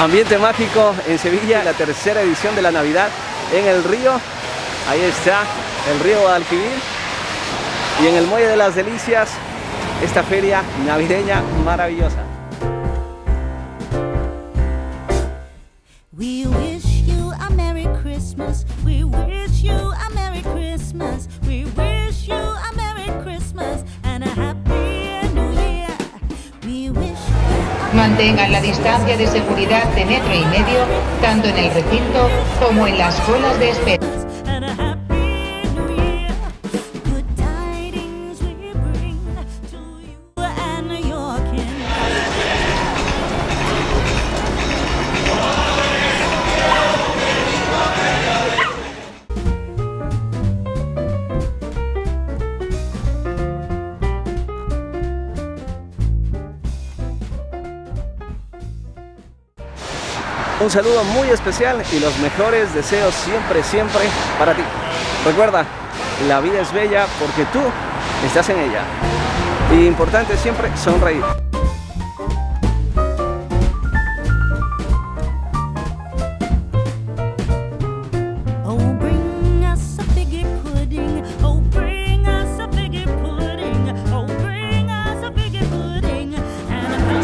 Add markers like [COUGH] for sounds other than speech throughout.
Ambiente mágico en Sevilla, la tercera edición de la Navidad en el río. Ahí está el río Guadalquivir. Y en el Muelle de las Delicias, esta feria navideña maravillosa. Mantengan la distancia de seguridad de metro y medio, tanto en el recinto como en las colas de espera. Un saludo muy especial y los mejores deseos siempre, siempre para ti. Recuerda, la vida es bella porque tú estás en ella. Y importante siempre sonreír.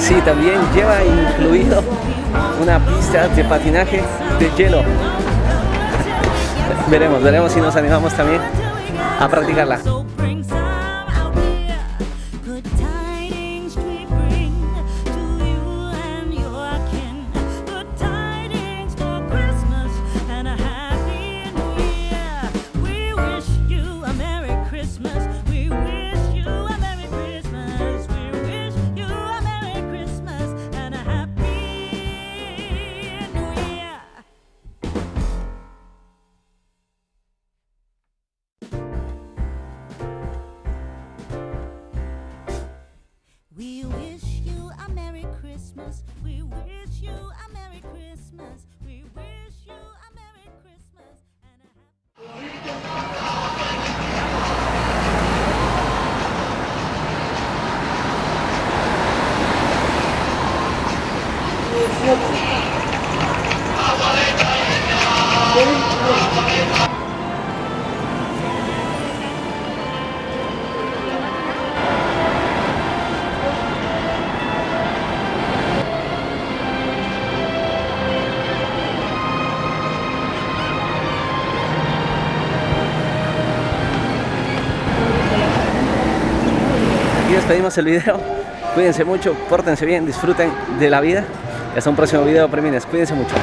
Sí, también lleva incluido una pista de patinaje de hielo. Veremos, veremos si nos animamos también a practicarla. aquí despedimos el video. [LAUGHS] Cuídense mucho, pórtense bien, disfruten de la vida. Hasta un próximo video, premines. Cuídense mucho.